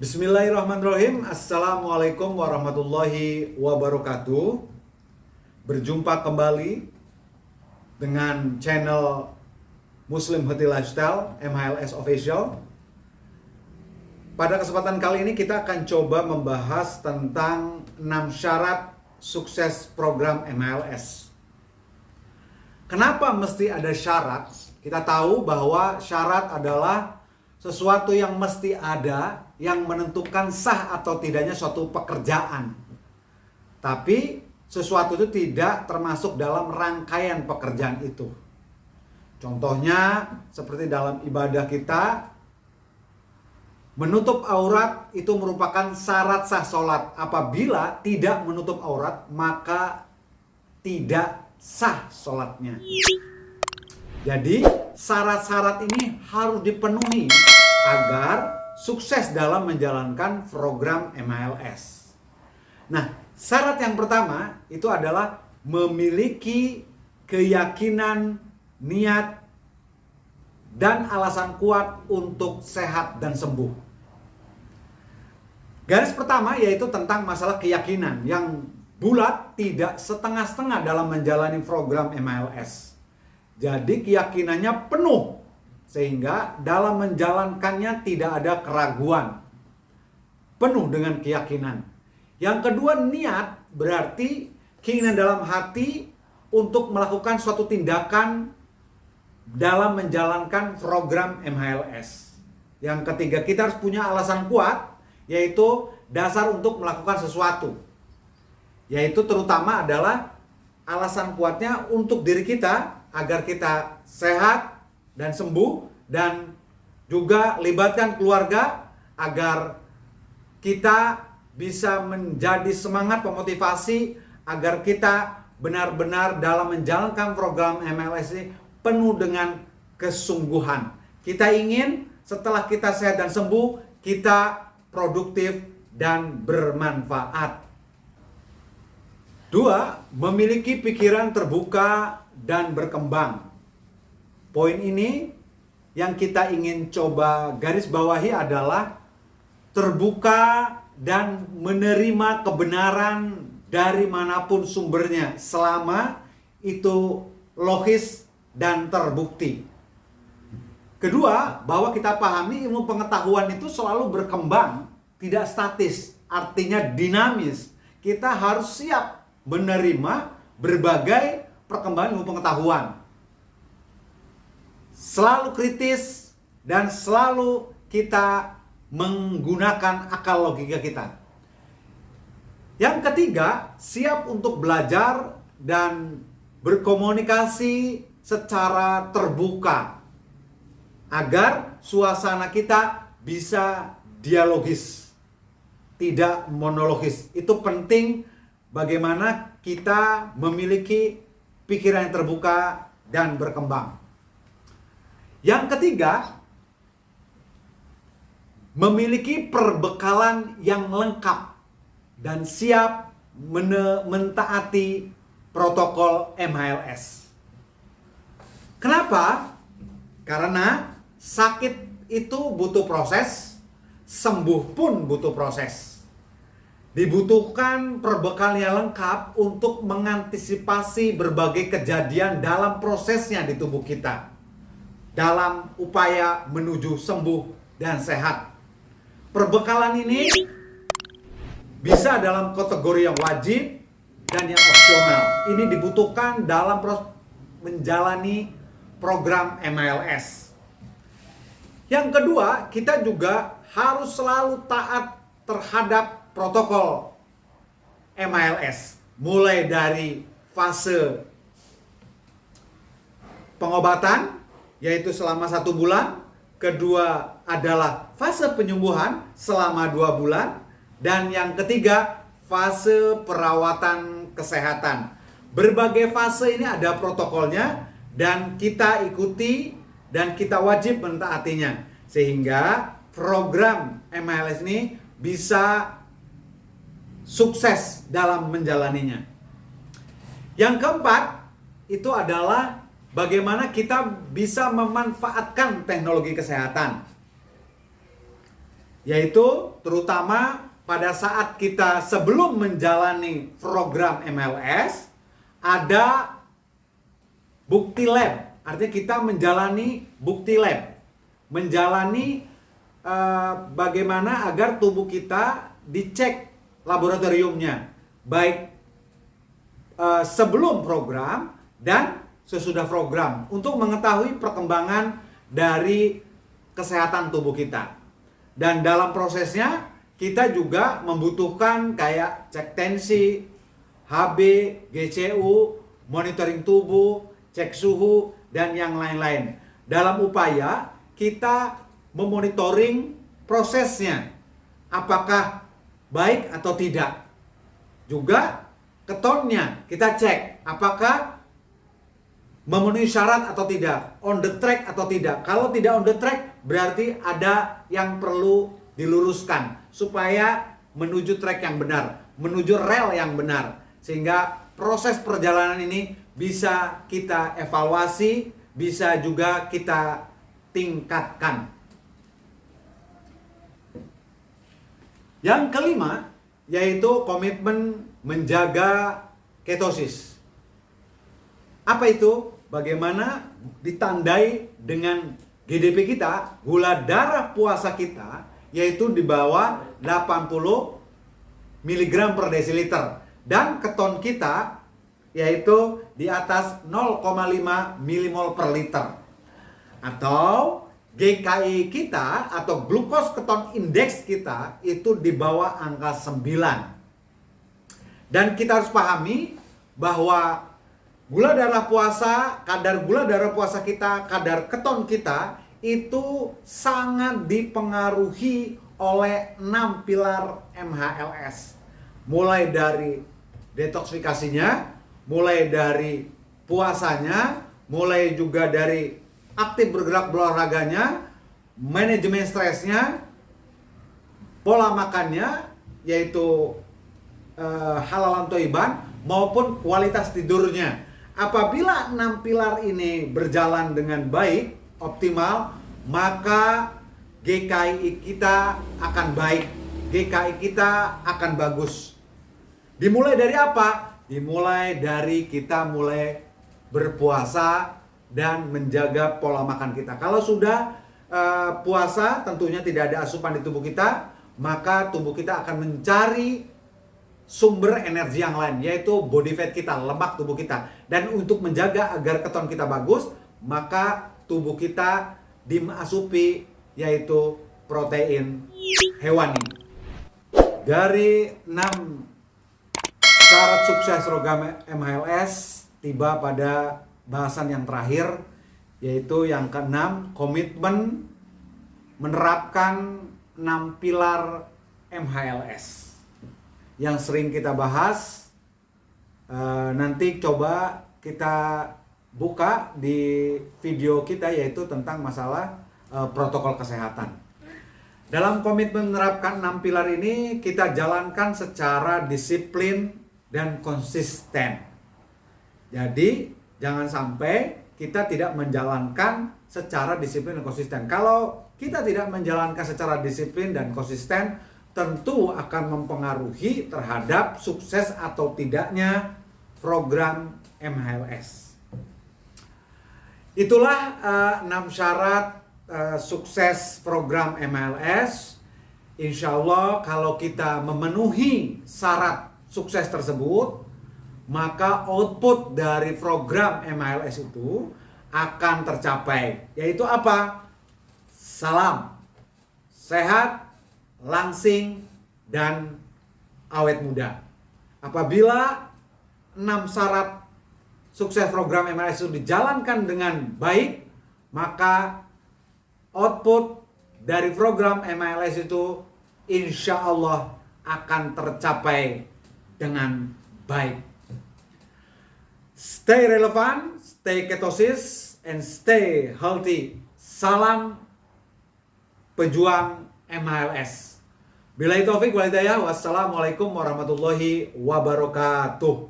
Bismillahirrahmanirrahim. Assalamualaikum warahmatullahi wabarakatuh. Berjumpa kembali dengan channel Muslim Healthy Lifestyle MHLS Official. Pada kesempatan kali ini kita akan coba membahas tentang 6 syarat sukses program MHLS Kenapa mesti ada syarat? Kita tahu bahwa syarat adalah sesuatu yang mesti ada yang menentukan sah atau tidaknya suatu pekerjaan. Tapi sesuatu itu tidak termasuk dalam rangkaian pekerjaan itu. Contohnya seperti dalam ibadah kita menutup aurat itu merupakan syarat sah sholat. Apabila tidak menutup aurat maka tidak sah sholatnya. Jadi syarat-syarat ini harus dipenuhi agar sukses dalam menjalankan program MLS. Nah, syarat yang pertama itu adalah memiliki keyakinan, niat, dan alasan kuat untuk sehat dan sembuh. Garis pertama yaitu tentang masalah keyakinan yang bulat tidak setengah-setengah dalam menjalani program MLS. Jadi keyakinannya penuh sehingga dalam menjalankannya tidak ada keraguan. Penuh dengan keyakinan. Yang kedua niat berarti keinginan dalam hati untuk melakukan suatu tindakan dalam menjalankan program MHLS. Yang ketiga kita harus punya alasan kuat yaitu dasar untuk melakukan sesuatu. Yaitu terutama adalah alasan kuatnya untuk diri kita agar kita sehat, dan sembuh dan juga libatkan keluarga agar kita bisa menjadi semangat pemotivasi agar kita benar-benar dalam menjalankan program MLS ini penuh dengan kesungguhan. Kita ingin setelah kita sehat dan sembuh, kita produktif dan bermanfaat. Dua, memiliki pikiran terbuka dan berkembang. Poin ini yang kita ingin coba garis bawahi adalah terbuka dan menerima kebenaran dari mana pun sumbernya selama itu logis dan terbukti. Kedua, bahwa kita pahami ilmu pengetahuan itu selalu berkembang, tidak statis, artinya dinamis. Kita harus siap menerima berbagai perkembangan ilmu pengetahuan selalu kritis dan selalu kita menggunakan akal logika kita. Yang ketiga, siap untuk belajar dan berkomunikasi secara terbuka agar suasana kita bisa dialogis, tidak monologis. Itu penting bagaimana kita memiliki pikiran yang terbuka dan berkembang. Yang ketiga, memiliki perbekalan yang lengkap dan siap mentaati protokol MHLS. Kenapa? Karena sakit itu butuh proses, sembuh pun butuh proses. Dibutuhkan perbekalan yang lengkap untuk mengantisipasi berbagai kejadian dalam prosesnya di tubuh kita dalam upaya menuju sembuh dan sehat. Perbekalan ini bisa dalam kategori yang wajib dan yang opsional. Ini dibutuhkan dalam menjalani program MLS. Yang kedua, kita juga harus selalu taat terhadap protokol MLS. Mulai dari fase pengobatan, yaitu selama satu bulan. Kedua adalah fase penyembuhan selama dua bulan. Dan yang ketiga, fase perawatan kesehatan. Berbagai fase ini ada protokolnya dan kita ikuti dan kita wajib mentaatinya. Sehingga program MLS ini bisa sukses dalam menjalaninya. Yang keempat, itu adalah bagaimana kita bisa memanfaatkan teknologi kesehatan. Yaitu terutama pada saat kita sebelum menjalani program MLS ada bukti lab. Artinya kita menjalani bukti lab. Menjalani uh, bagaimana agar tubuh kita dicek laboratoriumnya. Baik uh, sebelum program dan sesudah program untuk mengetahui perkembangan dari kesehatan tubuh kita. Dan dalam prosesnya kita juga membutuhkan kayak cek tensi, HB, GCU, monitoring tubuh, cek suhu, dan yang lain-lain. Dalam upaya kita memonitoring prosesnya, apakah baik atau tidak. Juga ketonnya kita cek, apakah memenuhi syarat atau tidak, on the track atau tidak. Kalau tidak on the track, berarti ada yang perlu diluruskan supaya menuju track yang benar, menuju rel yang benar. Sehingga proses perjalanan ini bisa kita evaluasi, bisa juga kita tingkatkan. Yang kelima, yaitu komitmen menjaga ketosis. Apa itu? Bagaimana ditandai dengan GDP kita, gula darah puasa kita yaitu di bawah 80 mg per desiliter. Dan keton kita yaitu di atas 0,5 milimol per liter. Atau GKI kita atau glukos keton indeks kita itu di bawah angka 9 dan kita harus pahami bahwa gula darah puasa kadar gula darah puasa kita kadar keton kita itu sangat dipengaruhi oleh enam pilar MHLS. Mulai dari detoksifikasinya, mulai dari puasanya, mulai juga dari aktif bergerak berolahraganya, manajemen stresnya, pola makannya, yaitu uh, halal toiban, maupun kualitas tidurnya. Apabila enam pilar ini berjalan dengan baik, optimal, maka GKI kita akan baik. GKI kita akan bagus. Dimulai dari apa? Dimulai dari kita mulai berpuasa dan menjaga pola makan kita. Kalau sudah uh, puasa, tentunya tidak ada asupan di tubuh kita, maka tubuh kita akan mencari sumber energi yang lain yaitu body fat kita, lemak tubuh kita. Dan untuk menjaga agar keton kita bagus, maka tubuh kita dimasupi yaitu protein hewani. Dari 6 syarat sukses program MHLS tiba pada bahasan yang terakhir yaitu yang keenam komitmen menerapkan 6 pilar MHLS yang sering kita bahas eh, nanti coba kita buka di video kita yaitu tentang masalah uh, protokol kesehatan. Dalam komitmen menerapkan enam pilar ini kita jalankan secara disiplin dan konsisten. Jadi jangan sampai kita tidak menjalankan secara disiplin dan konsisten. Kalau kita tidak menjalankan secara disiplin dan konsisten, tentu akan mempengaruhi terhadap sukses atau tidaknya program MHLS. Itulah uh, syarat uh, sukses program MLS. Insya Allah kalau kita memenuhi syarat sukses tersebut, maka output dari program MLS itu akan tercapai. Yaitu apa? Salam, sehat, langsing, dan awet muda. Apabila enam syarat sukses program MLS itu dijalankan dengan baik, maka output dari program MLS itu insya Allah akan tercapai dengan baik. Stay relevan, stay ketosis, and stay healthy. Salam pejuang MLS. Bila itu taufik wassalamualaikum warahmatullahi wabarakatuh.